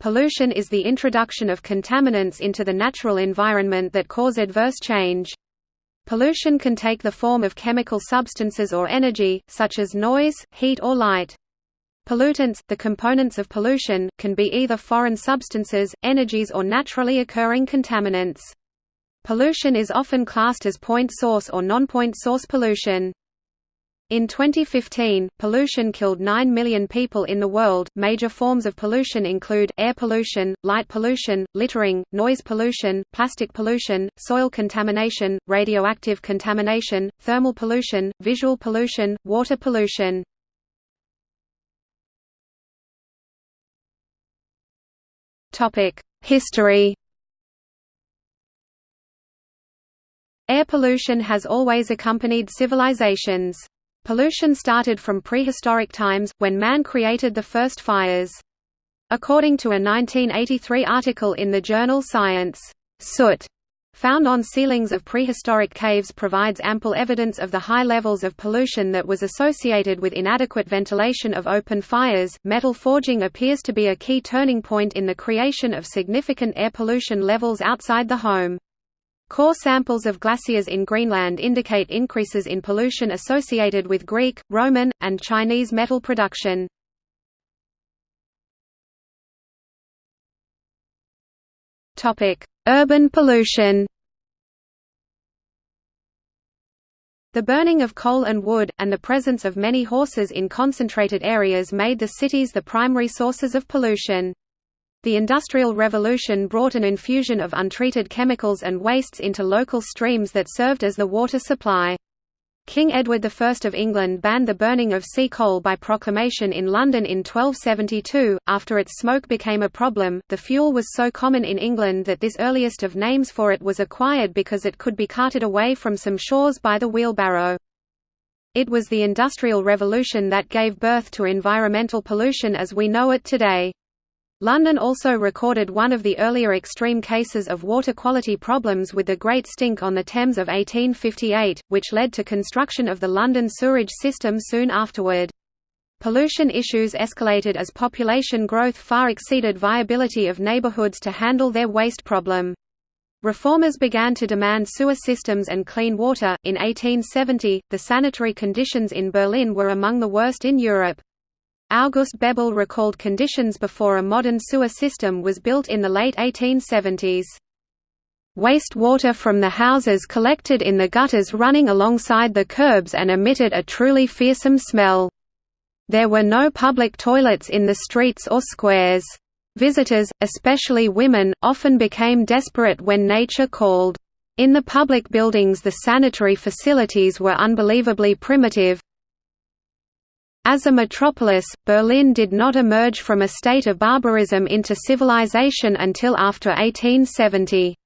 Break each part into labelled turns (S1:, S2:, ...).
S1: Pollution is the introduction of contaminants into the natural environment that cause adverse change. Pollution can take the form of chemical substances or energy, such as noise, heat or light. Pollutants, the components of pollution, can be either foreign substances, energies or naturally occurring contaminants. Pollution is often classed as point source or non-point source pollution. In 2015, pollution killed 9 million people in the world. Major forms of pollution include air pollution, light pollution, littering, noise pollution, plastic pollution, soil contamination, radioactive contamination, thermal pollution, visual pollution, water pollution. Topic: History. Air pollution has always accompanied civilizations. Pollution started from prehistoric times, when man created the first fires. According to a 1983 article in the journal Science, soot found on ceilings of prehistoric caves provides ample evidence of the high levels of pollution that was associated with inadequate ventilation of open fires. Metal forging appears to be a key turning point in the creation of significant air pollution levels outside the home. Core samples of glaciers in Greenland indicate increases in pollution associated with Greek, Roman, and Chinese metal production. Urban pollution The burning of coal and wood, and the presence of many horses in concentrated areas made the cities the primary sources of pollution. The Industrial Revolution brought an infusion of untreated chemicals and wastes into local streams that served as the water supply. King Edward I of England banned the burning of sea coal by proclamation in London in 1272. After its smoke became a problem, the fuel was so common in England that this earliest of names for it was acquired because it could be carted away from some shores by the wheelbarrow. It was the Industrial Revolution that gave birth to environmental pollution as we know it today. London also recorded one of the earlier extreme cases of water quality problems with the Great Stink on the Thames of 1858, which led to construction of the London sewerage system soon afterward. Pollution issues escalated as population growth far exceeded viability of neighbourhoods to handle their waste problem. Reformers began to demand sewer systems and clean water. In 1870, the sanitary conditions in Berlin were among the worst in Europe. August Bebel recalled conditions before a modern sewer system was built in the late 1870s. Waste water from the houses collected in the gutters running alongside the curbs and emitted a truly fearsome smell. There were no public toilets in the streets or squares. Visitors, especially women, often became desperate when nature called. In the public buildings the sanitary facilities were unbelievably primitive, as a metropolis, Berlin did not emerge from a state of barbarism into civilization until after 1870.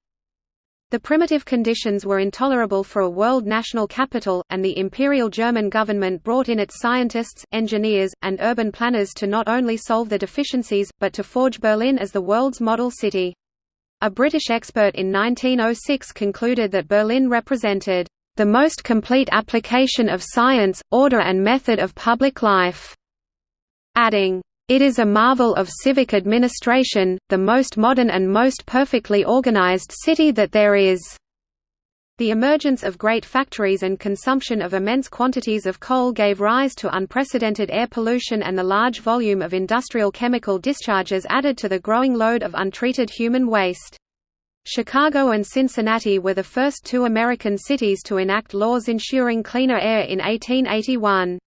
S1: The primitive conditions were intolerable for a world national capital, and the Imperial German government brought in its scientists, engineers, and urban planners to not only solve the deficiencies, but to forge Berlin as the world's model city. A British expert in 1906 concluded that Berlin represented the most complete application of science, order and method of public life", adding, "...it is a marvel of civic administration, the most modern and most perfectly organized city that there is." The emergence of great factories and consumption of immense quantities of coal gave rise to unprecedented air pollution and the large volume of industrial chemical discharges added to the growing load of untreated human waste. Chicago and Cincinnati were the first two American cities to enact laws ensuring cleaner air in 1881.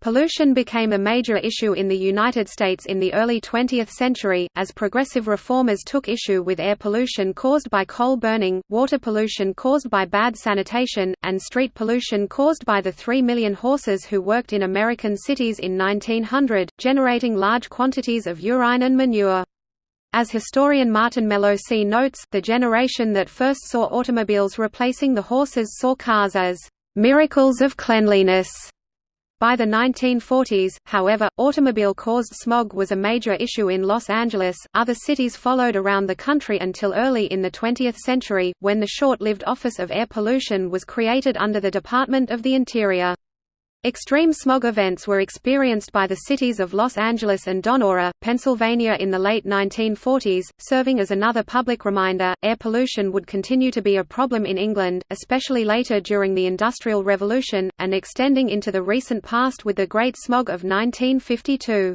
S1: Pollution became a major issue in the United States in the early 20th century, as progressive reformers took issue with air pollution caused by coal burning, water pollution caused by bad sanitation, and street pollution caused by the 3 million horses who worked in American cities in 1900, generating large quantities of urine and manure. As historian Martin Melosi notes, the generation that first saw automobiles replacing the horses saw cars as miracles of cleanliness. By the 1940s, however, automobile-caused smog was a major issue in Los Angeles. Other cities followed around the country until early in the 20th century, when the short-lived Office of Air Pollution was created under the Department of the Interior. Extreme smog events were experienced by the cities of Los Angeles and Donora, Pennsylvania in the late 1940s, serving as another public reminder. Air pollution would continue to be a problem in England, especially later during the Industrial Revolution, and extending into the recent past with the Great Smog of 1952.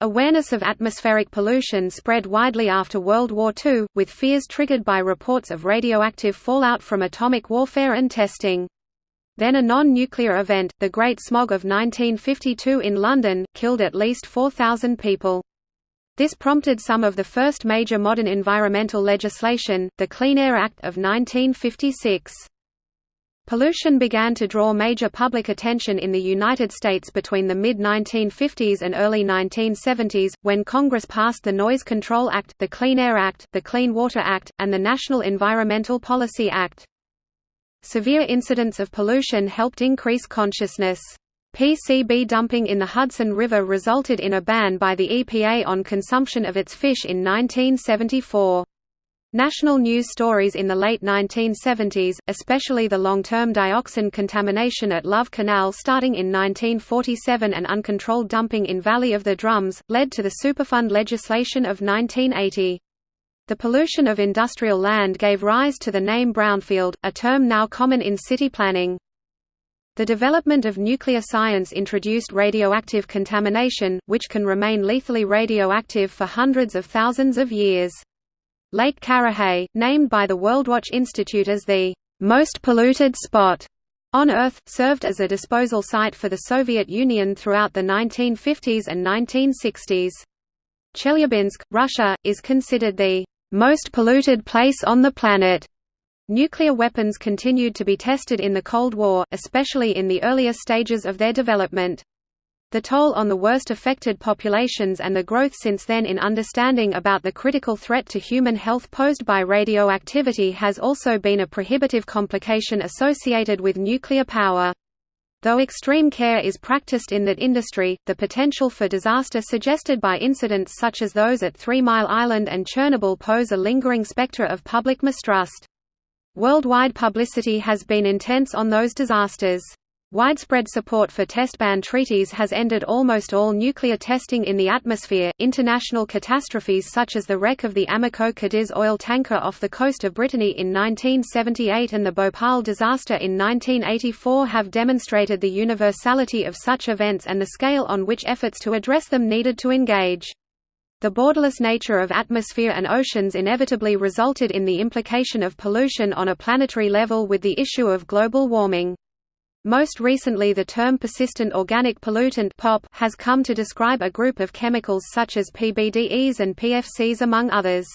S1: Awareness of atmospheric pollution spread widely after World War II, with fears triggered by reports of radioactive fallout from atomic warfare and testing. Then a non-nuclear event, the Great Smog of 1952 in London, killed at least 4,000 people. This prompted some of the first major modern environmental legislation, the Clean Air Act of 1956. Pollution began to draw major public attention in the United States between the mid-1950s and early 1970s, when Congress passed the Noise Control Act, the Clean Air Act, the Clean Water Act, and the National Environmental Policy Act. Severe incidents of pollution helped increase consciousness. PCB dumping in the Hudson River resulted in a ban by the EPA on consumption of its fish in 1974. National news stories in the late 1970s, especially the long-term dioxin contamination at Love Canal starting in 1947 and uncontrolled dumping in Valley of the Drums, led to the Superfund legislation of 1980. The pollution of industrial land gave rise to the name brownfield, a term now common in city planning. The development of nuclear science introduced radioactive contamination, which can remain lethally radioactive for hundreds of thousands of years. Lake Karachay, named by the Worldwatch Institute as the most polluted spot on Earth, served as a disposal site for the Soviet Union throughout the 1950s and 1960s. Chelyabinsk, Russia, is considered the most polluted place on the planet. Nuclear weapons continued to be tested in the Cold War, especially in the earlier stages of their development. The toll on the worst affected populations and the growth since then in understanding about the critical threat to human health posed by radioactivity has also been a prohibitive complication associated with nuclear power. Though extreme care is practiced in that industry, the potential for disaster suggested by incidents such as those at Three Mile Island and Chernobyl pose a lingering specter of public mistrust. Worldwide publicity has been intense on those disasters. Widespread support for test ban treaties has ended almost all nuclear testing in the atmosphere. International catastrophes such as the wreck of the Amoco Cadiz oil tanker off the coast of Brittany in 1978 and the Bhopal disaster in 1984 have demonstrated the universality of such events and the scale on which efforts to address them needed to engage. The borderless nature of atmosphere and oceans inevitably resulted in the implication of pollution on a planetary level with the issue of global warming. Most recently the term persistent organic pollutant POP has come to describe a group of chemicals such as PBDEs and PFCs among others.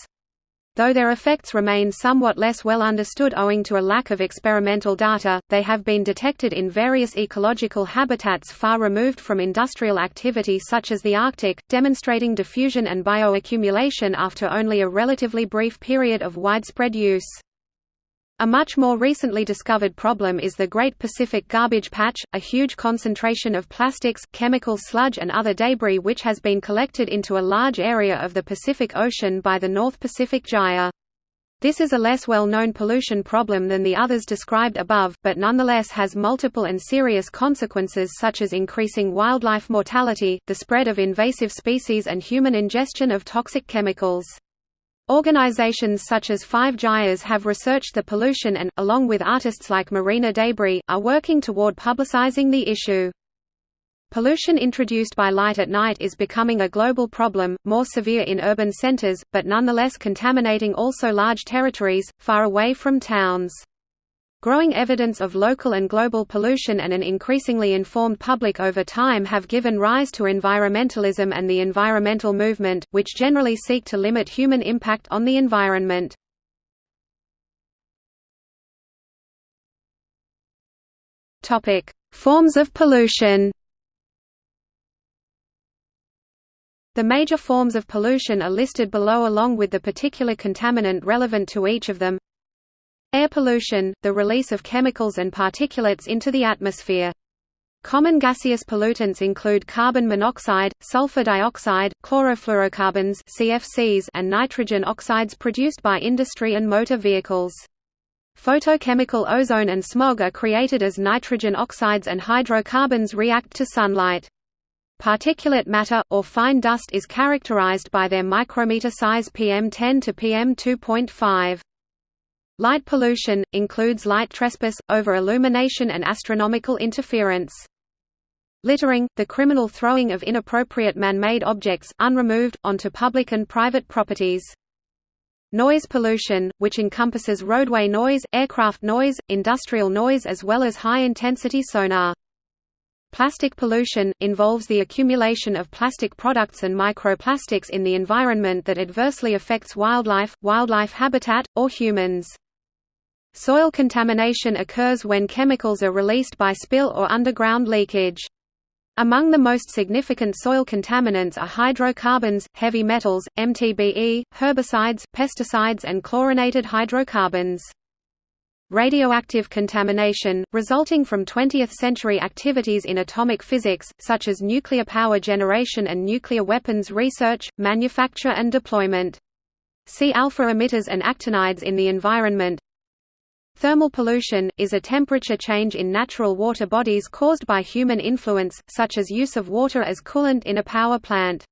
S1: Though their effects remain somewhat less well understood owing to a lack of experimental data, they have been detected in various ecological habitats far removed from industrial activity such as the Arctic, demonstrating diffusion and bioaccumulation after only a relatively brief period of widespread use. A much more recently discovered problem is the Great Pacific Garbage Patch, a huge concentration of plastics, chemical sludge and other debris which has been collected into a large area of the Pacific Ocean by the North Pacific Gyre. This is a less well-known pollution problem than the others described above, but nonetheless has multiple and serious consequences such as increasing wildlife mortality, the spread of invasive species and human ingestion of toxic chemicals. Organizations such as Five Gyres have researched the pollution and, along with artists like Marina Debris, are working toward publicizing the issue. Pollution introduced by light at night is becoming a global problem, more severe in urban centers, but nonetheless contaminating also large territories, far away from towns. Growing evidence of local and global pollution and an increasingly informed public over time have given rise to environmentalism and the environmental movement, which generally seek to limit human impact on the environment. Forms of pollution The major forms of pollution are listed below along with the particular contaminant relevant to each of them Air pollution, the release of chemicals and particulates into the atmosphere. Common gaseous pollutants include carbon monoxide, sulfur dioxide, chlorofluorocarbons CFCs, and nitrogen oxides produced by industry and motor vehicles. Photochemical ozone and smog are created as nitrogen oxides and hydrocarbons react to sunlight. Particulate matter, or fine dust is characterized by their micrometer size PM10 to PM2.5. Light pollution, includes light trespass, over-illumination and astronomical interference. Littering, the criminal throwing of inappropriate man-made objects, unremoved, onto public and private properties. Noise pollution, which encompasses roadway noise, aircraft noise, industrial noise as well as high-intensity sonar. Plastic pollution, involves the accumulation of plastic products and microplastics in the environment that adversely affects wildlife, wildlife habitat, or humans. Soil contamination occurs when chemicals are released by spill or underground leakage. Among the most significant soil contaminants are hydrocarbons, heavy metals, MTBE, herbicides, pesticides and chlorinated hydrocarbons. Radioactive contamination, resulting from 20th-century activities in atomic physics, such as nuclear power generation and nuclear weapons research, manufacture and deployment. See alpha emitters and actinides in the environment, Thermal pollution, is a temperature change in natural water bodies caused by human influence, such as use of water as coolant in a power plant.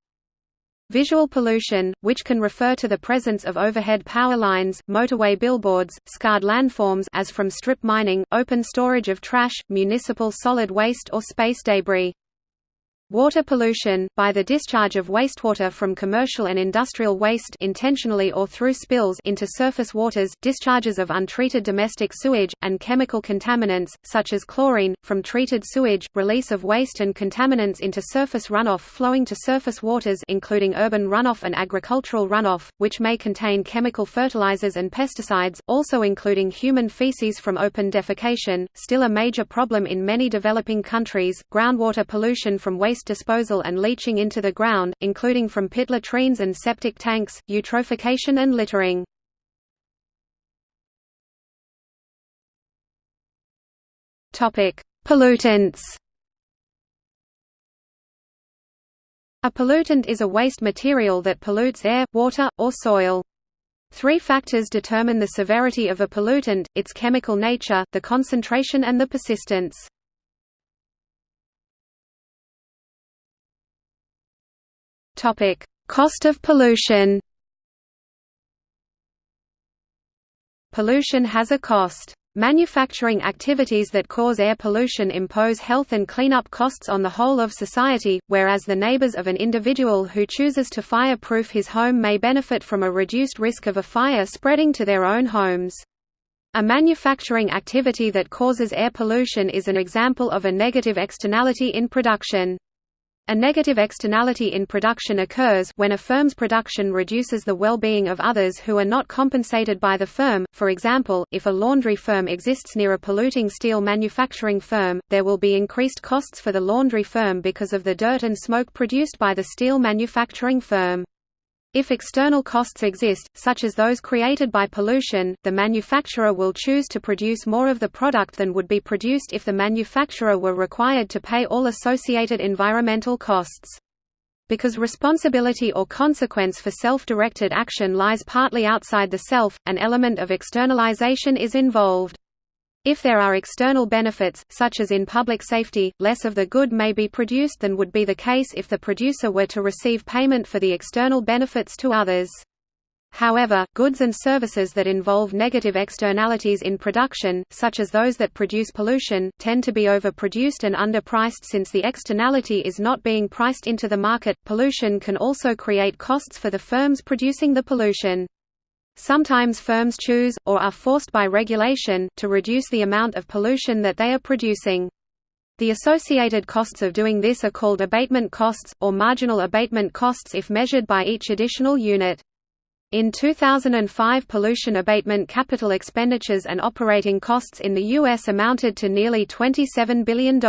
S1: Visual pollution, which can refer to the presence of overhead power lines, motorway billboards, scarred landforms as from strip mining, open storage of trash, municipal solid waste or space debris. Water pollution, by the discharge of wastewater from commercial and industrial waste intentionally or through spills into surface waters, discharges of untreated domestic sewage, and chemical contaminants, such as chlorine, from treated sewage, release of waste and contaminants into surface runoff flowing to surface waters including urban runoff and agricultural runoff, which may contain chemical fertilizers and pesticides, also including human feces from open defecation, still a major problem in many developing countries, groundwater pollution from waste waste disposal and leaching into the ground, including from pit latrines and septic tanks, eutrophication and littering. Pollutants A pollutant is a waste material that pollutes air, water, or soil. Three factors determine the severity of a pollutant, its chemical nature, the concentration and the persistence. Topic: Cost of pollution. Pollution has a cost. Manufacturing activities that cause air pollution impose health and cleanup costs on the whole of society, whereas the neighbors of an individual who chooses to fire-proof his home may benefit from a reduced risk of a fire spreading to their own homes. A manufacturing activity that causes air pollution is an example of a negative externality in production. A negative externality in production occurs when a firm's production reduces the well-being of others who are not compensated by the firm. For example, if a laundry firm exists near a polluting steel manufacturing firm, there will be increased costs for the laundry firm because of the dirt and smoke produced by the steel manufacturing firm. If external costs exist, such as those created by pollution, the manufacturer will choose to produce more of the product than would be produced if the manufacturer were required to pay all associated environmental costs. Because responsibility or consequence for self-directed action lies partly outside the self, an element of externalization is involved. If there are external benefits, such as in public safety, less of the good may be produced than would be the case if the producer were to receive payment for the external benefits to others. However, goods and services that involve negative externalities in production, such as those that produce pollution, tend to be overproduced and underpriced since the externality is not being priced into the market. Pollution can also create costs for the firms producing the pollution. Sometimes firms choose, or are forced by regulation, to reduce the amount of pollution that they are producing. The associated costs of doing this are called abatement costs, or marginal abatement costs if measured by each additional unit. In 2005 pollution abatement capital expenditures and operating costs in the U.S. amounted to nearly $27 billion.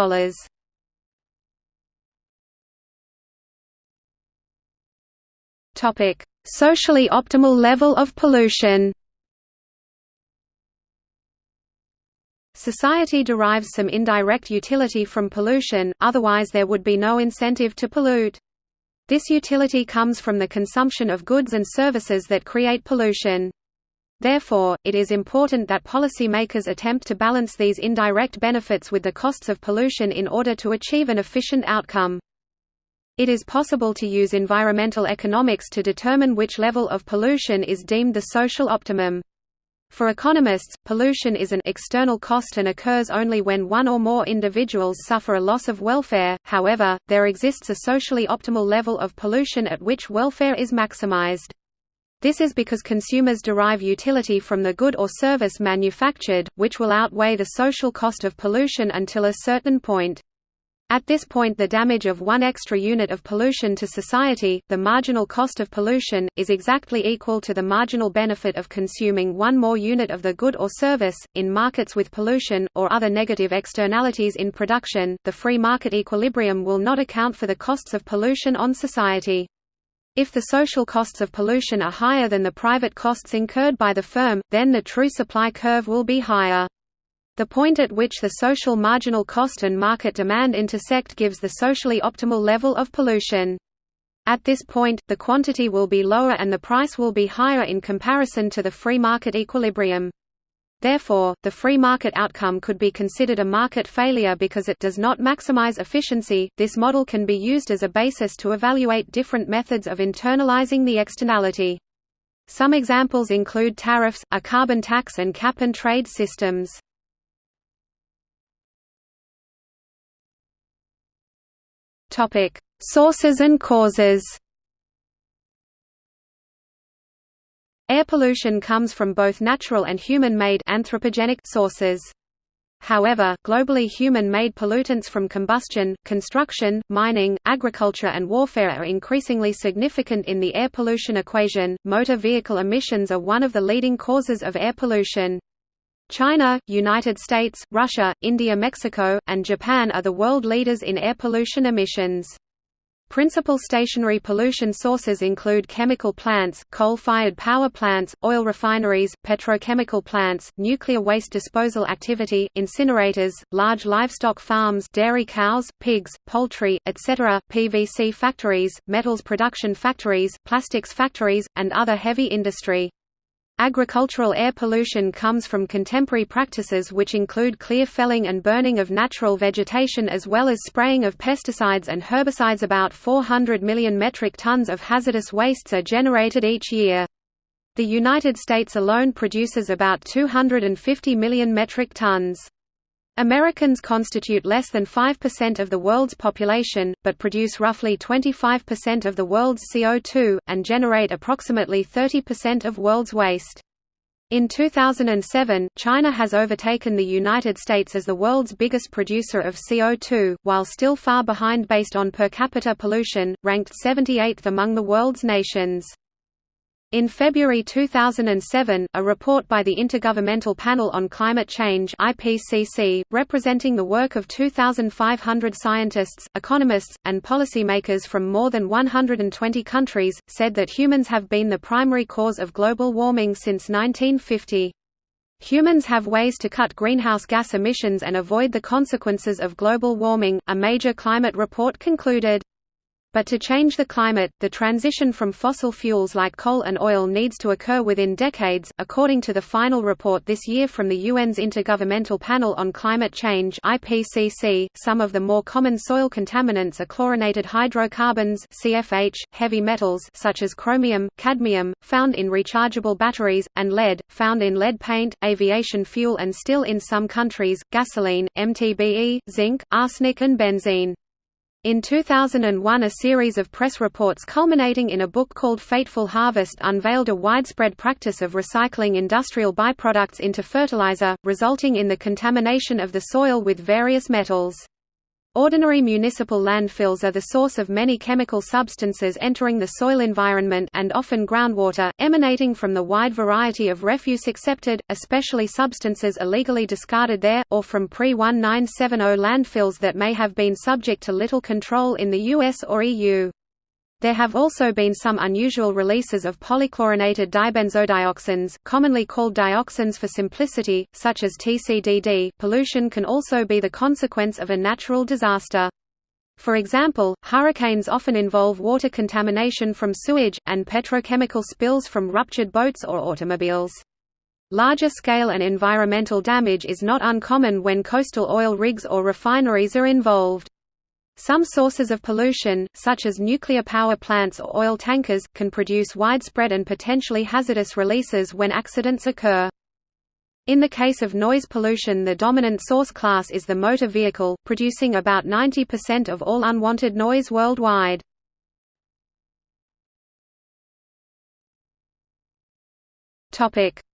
S1: Socially optimal level of pollution Society derives some indirect utility from pollution, otherwise there would be no incentive to pollute. This utility comes from the consumption of goods and services that create pollution. Therefore, it is important that policymakers attempt to balance these indirect benefits with the costs of pollution in order to achieve an efficient outcome. It is possible to use environmental economics to determine which level of pollution is deemed the social optimum. For economists, pollution is an external cost and occurs only when one or more individuals suffer a loss of welfare, however, there exists a socially optimal level of pollution at which welfare is maximized. This is because consumers derive utility from the good or service manufactured, which will outweigh the social cost of pollution until a certain point. At this point the damage of one extra unit of pollution to society, the marginal cost of pollution, is exactly equal to the marginal benefit of consuming one more unit of the good or service. In markets with pollution, or other negative externalities in production, the free market equilibrium will not account for the costs of pollution on society. If the social costs of pollution are higher than the private costs incurred by the firm, then the true supply curve will be higher. The point at which the social marginal cost and market demand intersect gives the socially optimal level of pollution. At this point, the quantity will be lower and the price will be higher in comparison to the free market equilibrium. Therefore, the free market outcome could be considered a market failure because it does not maximize efficiency. This model can be used as a basis to evaluate different methods of internalizing the externality. Some examples include tariffs, a carbon tax and cap and trade systems. Topic: Sources and causes. Air pollution comes from both natural and human-made anthropogenic sources. However, globally human-made pollutants from combustion, construction, mining, agriculture and warfare are increasingly significant in the air pollution equation. Motor vehicle emissions are one of the leading causes of air pollution. China, United States, Russia, India Mexico, and Japan are the world leaders in air pollution emissions. Principal stationary pollution sources include chemical plants, coal-fired power plants, oil refineries, petrochemical plants, nuclear waste disposal activity, incinerators, large livestock farms dairy cows, pigs, poultry, etc., PVC factories, metals production factories, plastics factories, and other heavy industry. Agricultural air pollution comes from contemporary practices which include clear felling and burning of natural vegetation as well as spraying of pesticides and herbicides about 400 million metric tons of hazardous wastes are generated each year. The United States alone produces about 250 million metric tons. Americans constitute less than 5% of the world's population, but produce roughly 25% of the world's CO2, and generate approximately 30% of world's waste. In 2007, China has overtaken the United States as the world's biggest producer of CO2, while still far behind based on per capita pollution, ranked 78th among the world's nations. In February 2007, a report by the Intergovernmental Panel on Climate Change IPCC, representing the work of 2,500 scientists, economists, and policymakers from more than 120 countries, said that humans have been the primary cause of global warming since 1950. Humans have ways to cut greenhouse gas emissions and avoid the consequences of global warming, a major climate report concluded. But to change the climate, the transition from fossil fuels like coal and oil needs to occur within decades. According to the final report this year from the UN's Intergovernmental Panel on Climate Change (IPCC), some of the more common soil contaminants are chlorinated hydrocarbons (CFH), heavy metals such as chromium, cadmium, found in rechargeable batteries, and lead, found in lead paint, aviation fuel and still in some countries, gasoline, MTBE, zinc, arsenic and benzene. In 2001 a series of press reports culminating in a book called Fateful Harvest unveiled a widespread practice of recycling industrial byproducts into fertilizer, resulting in the contamination of the soil with various metals. Ordinary municipal landfills are the source of many chemical substances entering the soil environment and often groundwater, emanating from the wide variety of refuse accepted, especially substances illegally discarded there, or from pre-1970 landfills that may have been subject to little control in the US or EU. There have also been some unusual releases of polychlorinated dibenzodioxins, commonly called dioxins for simplicity, such as TCDD. Pollution can also be the consequence of a natural disaster. For example, hurricanes often involve water contamination from sewage, and petrochemical spills from ruptured boats or automobiles. Larger scale and environmental damage is not uncommon when coastal oil rigs or refineries are involved. Some sources of pollution, such as nuclear power plants or oil tankers, can produce widespread and potentially hazardous releases when accidents occur. In the case of noise pollution the dominant source class is the motor vehicle, producing about 90% of all unwanted noise worldwide.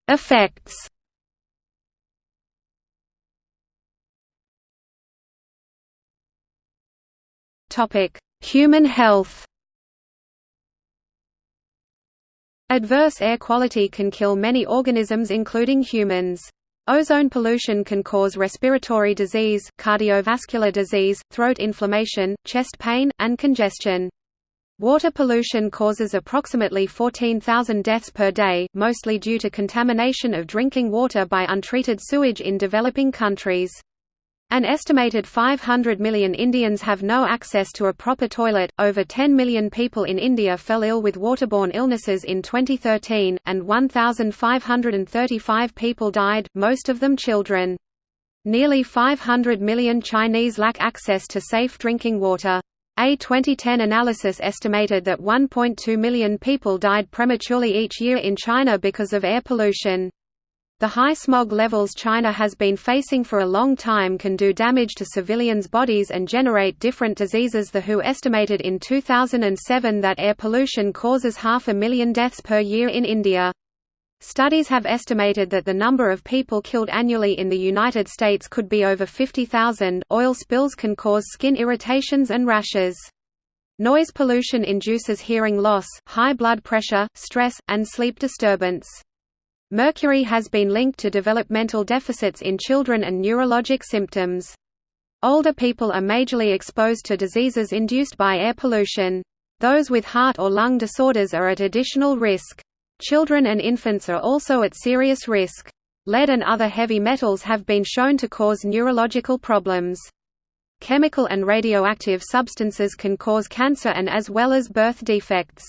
S1: Effects Topic: Human health. Adverse air quality can kill many organisms including humans. Ozone pollution can cause respiratory disease, cardiovascular disease, throat inflammation, chest pain, and congestion. Water pollution causes approximately 14,000 deaths per day, mostly due to contamination of drinking water by untreated sewage in developing countries. An estimated 500 million Indians have no access to a proper toilet. Over 10 million people in India fell ill with waterborne illnesses in 2013, and 1,535 people died, most of them children. Nearly 500 million Chinese lack access to safe drinking water. A 2010 analysis estimated that 1.2 million people died prematurely each year in China because of air pollution. The high smog levels China has been facing for a long time can do damage to civilians' bodies and generate different diseases The WHO estimated in 2007 that air pollution causes half a million deaths per year in India. Studies have estimated that the number of people killed annually in the United States could be over 50,000. Oil spills can cause skin irritations and rashes. Noise pollution induces hearing loss, high blood pressure, stress, and sleep disturbance. Mercury has been linked to developmental deficits in children and neurologic symptoms. Older people are majorly exposed to diseases induced by air pollution. Those with heart or lung disorders are at additional risk. Children and infants are also at serious risk. Lead and other heavy metals have been shown to cause neurological problems. Chemical and radioactive substances can cause cancer and as well as birth defects.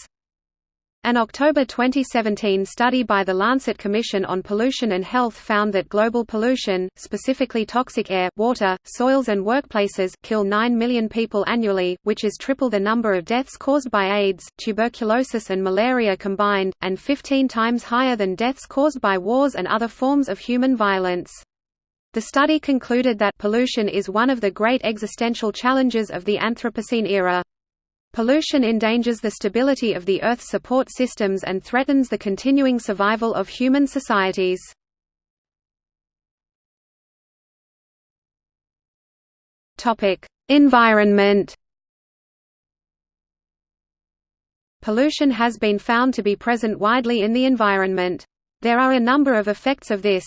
S1: An October 2017 study by the Lancet Commission on Pollution and Health found that global pollution, specifically toxic air, water, soils and workplaces, kill 9 million people annually, which is triple the number of deaths caused by AIDS, tuberculosis and malaria combined, and 15 times higher than deaths caused by wars and other forms of human violence. The study concluded that pollution is one of the great existential challenges of the Anthropocene era. Pollution endangers the stability of the Earth's support systems and threatens the continuing survival of human societies. Environment Pollution has been found to be present widely in the environment. There are a number of effects of this,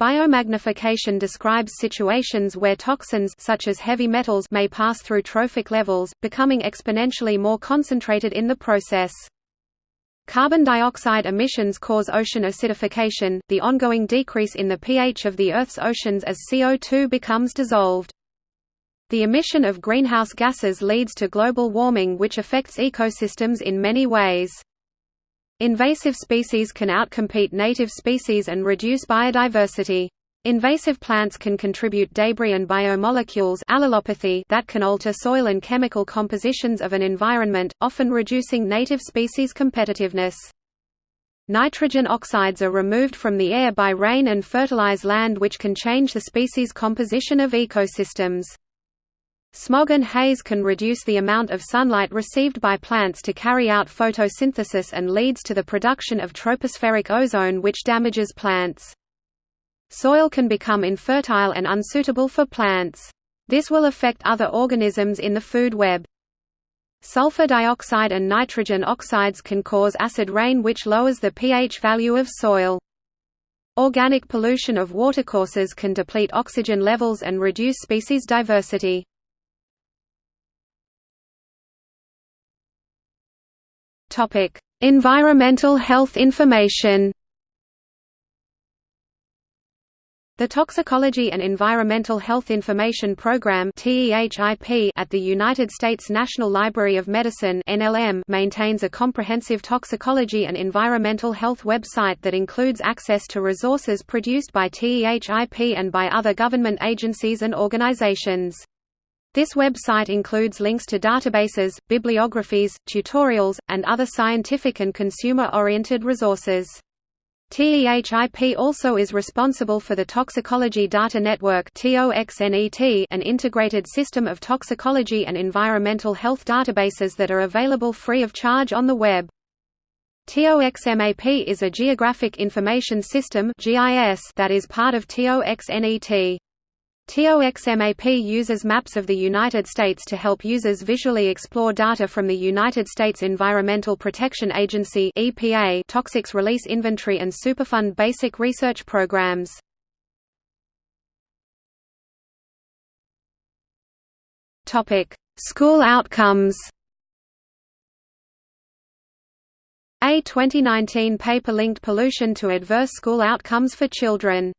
S1: Biomagnification describes situations where toxins such as heavy metals may pass through trophic levels, becoming exponentially more concentrated in the process. Carbon dioxide emissions cause ocean acidification, the ongoing decrease in the pH of the Earth's oceans as CO2 becomes dissolved. The emission of greenhouse gases leads to global warming which affects ecosystems in many ways. Invasive species can outcompete native species and reduce biodiversity. Invasive plants can contribute debris and biomolecules allelopathy that can alter soil and chemical compositions of an environment, often reducing native species competitiveness. Nitrogen oxides are removed from the air by rain and fertilize land which can change the species composition of ecosystems. Smog and haze can reduce the amount of sunlight received by plants to carry out photosynthesis and leads to the production of tropospheric ozone which damages plants. Soil can become infertile and unsuitable for plants. This will affect other organisms in the food web. Sulfur dioxide and nitrogen oxides can cause acid rain which lowers the pH value of soil. Organic pollution of watercourses can deplete oxygen levels and reduce species diversity. Topic: Environmental health information. The Toxicology and Environmental Health Information Program at the United States National Library of Medicine maintains a comprehensive toxicology and environmental health website that includes access to resources produced by TEHIP and by other government agencies and organizations. This website includes links to databases, bibliographies, tutorials, and other scientific and consumer-oriented resources. TEHIP also is responsible for the Toxicology Data Network an integrated system of toxicology and environmental health databases that are available free of charge on the web. TOXMAP is a geographic information system that is part of TOXNET. TOXMAP uses maps of the United States to help users visually explore data from the United States Environmental Protection Agency EPA Toxics Release Inventory and Superfund basic research programs. Topic: School outcomes. A 2019 paper linked pollution to adverse school outcomes for children.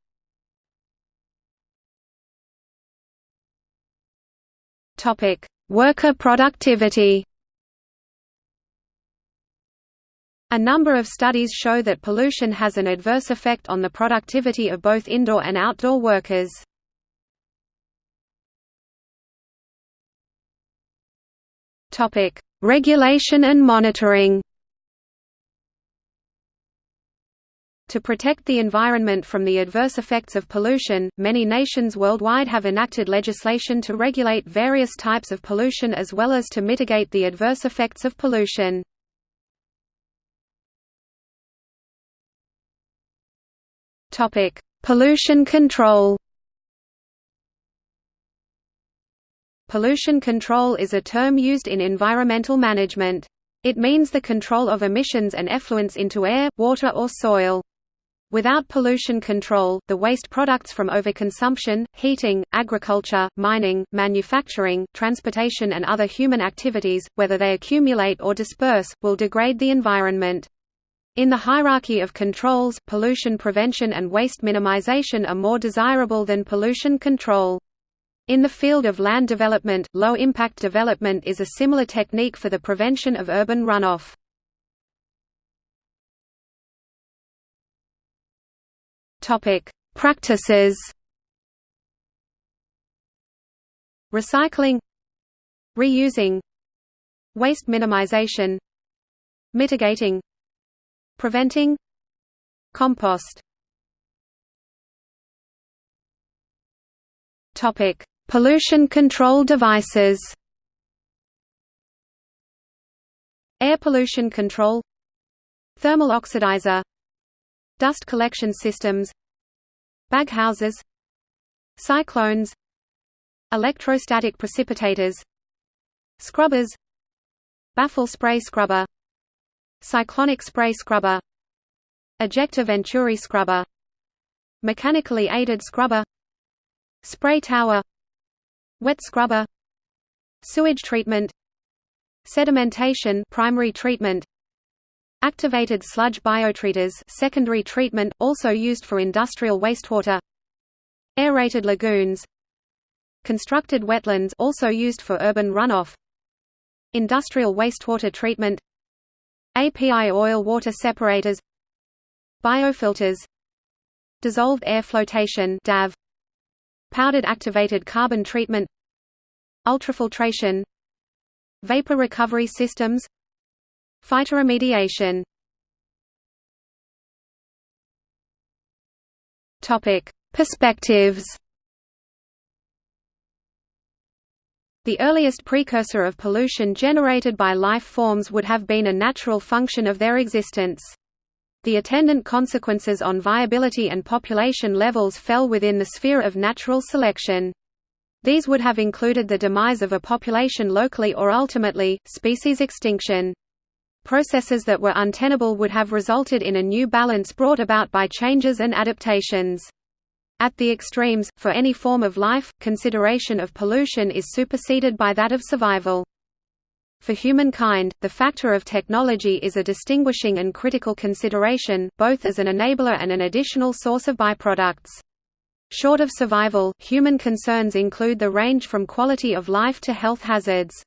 S1: Topic: Worker productivity. A number of studies show that pollution has an adverse effect on the productivity of both indoor and outdoor workers. Topic: Regulation and monitoring. To protect the environment from the adverse effects of pollution, many nations worldwide have enacted legislation to regulate various types of pollution as well as to mitigate the adverse effects of pollution. pollution control Pollution control is a term used in environmental management. It means the control of emissions and effluents into air, water or soil. Without pollution control, the waste products from overconsumption, heating, agriculture, mining, manufacturing, transportation and other human activities, whether they accumulate or disperse, will degrade the environment. In the hierarchy of controls, pollution prevention and waste minimization are more desirable than pollution control. In the field of land development, low-impact development is a similar technique for the prevention of urban runoff. Topic: Practices. Recycling, reusing, waste minimization, mitigating, preventing, compost. Topic: Pollution control devices. Air pollution control. Thermal oxidizer Dust collection systems Baghouses Cyclones Electrostatic precipitators Scrubbers Baffle spray scrubber Cyclonic spray scrubber Ejector Venturi scrubber Mechanically aided scrubber Spray tower Wet scrubber Sewage treatment Sedimentation primary treatment Activated sludge biotreaters secondary treatment, also used for industrial wastewater. Aerated lagoons. Constructed wetlands also used for urban runoff. Industrial wastewater treatment. API oil water separators. Biofilters. Dissolved air flotation DAF Powdered activated carbon treatment. Ultrafiltration. Vapor recovery systems Phytoremediation Topic: Perspectives. The earliest precursor of pollution generated by life forms would have been a natural function of their existence. The attendant consequences on viability and population levels fell within the sphere of natural selection. These would have included the demise of a population locally or ultimately, species extinction. Processes that were untenable would have resulted in a new balance brought about by changes and adaptations. At the extremes, for any form of life, consideration of pollution is superseded by that of survival. For humankind, the factor of technology is a distinguishing and critical consideration, both as an enabler and an additional source of byproducts. Short of survival, human concerns include the range from quality of life to health hazards.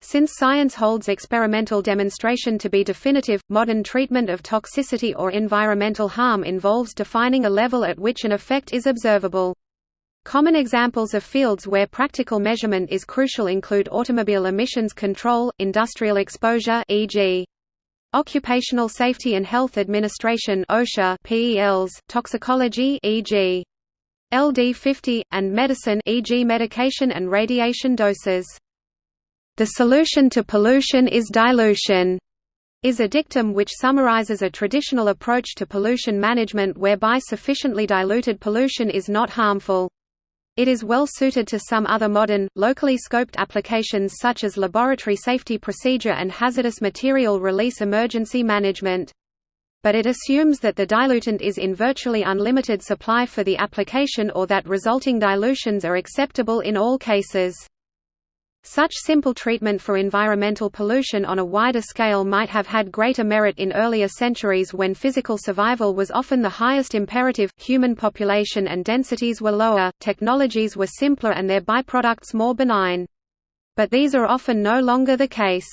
S1: Since science holds experimental demonstration to be definitive, modern treatment of toxicity or environmental harm involves defining a level at which an effect is observable. Common examples of fields where practical measurement is crucial include automobile emissions control, industrial exposure e.g. Occupational Safety and Health Administration OSHA PELs, toxicology e.g. LD50 and medicine e.g. medication and radiation doses. The solution to pollution is dilution is a dictum which summarizes a traditional approach to pollution management whereby sufficiently diluted pollution is not harmful. It is well suited to some other modern, locally scoped applications such as laboratory safety procedure and hazardous material release emergency management. But it assumes that the dilutant is in virtually unlimited supply for the application or that resulting dilutions are acceptable in all cases. Such simple treatment for environmental pollution on a wider scale might have had greater merit in earlier centuries when physical survival was often the highest imperative, human population and densities were lower, technologies were simpler and their byproducts more benign. But these are often no longer the case.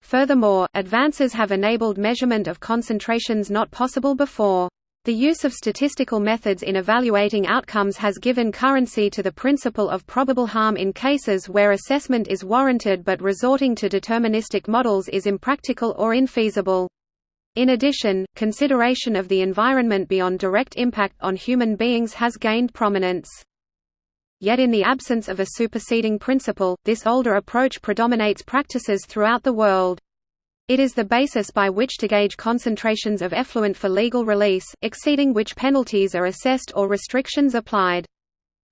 S1: Furthermore, advances have enabled measurement of concentrations not possible before. The use of statistical methods in evaluating outcomes has given currency to the principle of probable harm in cases where assessment is warranted but resorting to deterministic models is impractical or infeasible. In addition, consideration of the environment beyond direct impact on human beings has gained prominence. Yet in the absence of a superseding principle, this older approach predominates practices throughout the world. It is the basis by which to gauge concentrations of effluent for legal release, exceeding which penalties are assessed or restrictions applied.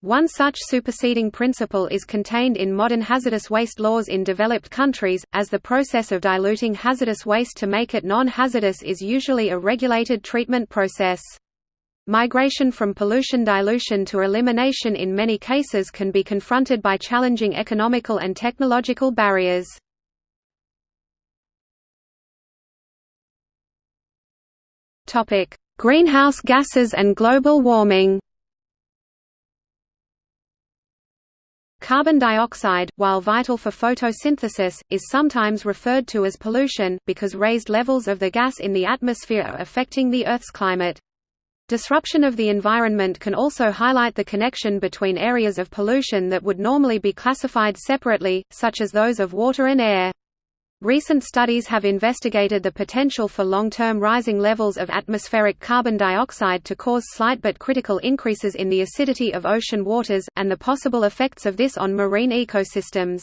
S1: One such superseding principle is contained in modern hazardous waste laws in developed countries, as the process of diluting hazardous waste to make it non-hazardous is usually a regulated treatment process. Migration from pollution dilution to elimination in many cases can be confronted by challenging economical and technological barriers. Greenhouse gases and global warming. Carbon dioxide, while vital for photosynthesis, is sometimes referred to as pollution, because raised levels of the gas in the atmosphere are affecting the Earth's climate. Disruption of the environment can also highlight the connection between areas of pollution that would normally be classified separately, such as those of water and air. Recent studies have investigated the potential for long-term rising levels of atmospheric carbon dioxide to cause slight but critical increases in the acidity of ocean waters, and the possible effects of this on marine ecosystems.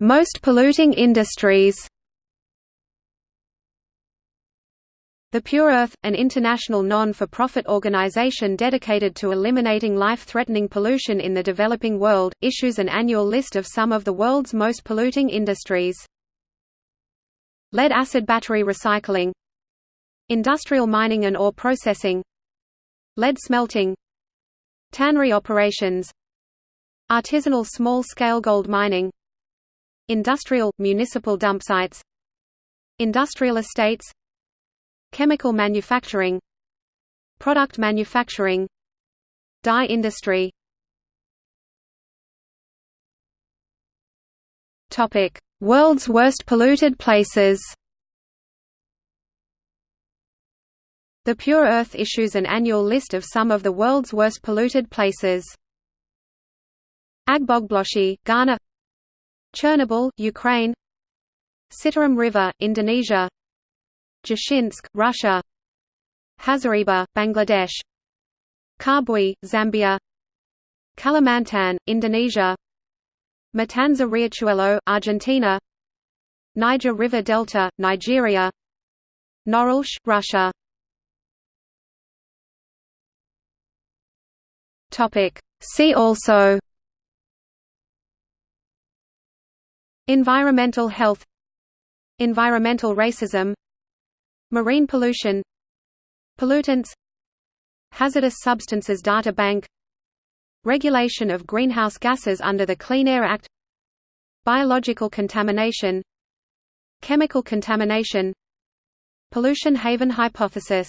S1: Most polluting industries The Pure Earth, an international non-for-profit organization dedicated to eliminating life-threatening pollution in the developing world, issues an annual list of some of the world's most polluting industries. Lead-acid battery recycling. Industrial mining and ore processing. Lead smelting. Tannery operations. Artisanal small-scale gold mining. Industrial, municipal dump sites. Industrial estates Chemical manufacturing Product manufacturing Dye industry. World's worst polluted places. The Pure Earth issues an annual list of some of the world's worst polluted places. Agbogbloshie, Ghana. Chernobyl, Ukraine. Citarum River, Indonesia Dzerzhinsk, Russia. Hazaribagh, Bangladesh. Kabwe, Zambia. Kalimantan, Indonesia. Matanza Riachuelo, Argentina. Niger River Delta, Nigeria. Norilsk, Russia. See also Environmental health Environmental racism Marine pollution Pollutants Hazardous Substances Data Bank Regulation of greenhouse gases under the Clean Air Act Biological contamination Chemical contamination Pollution haven hypothesis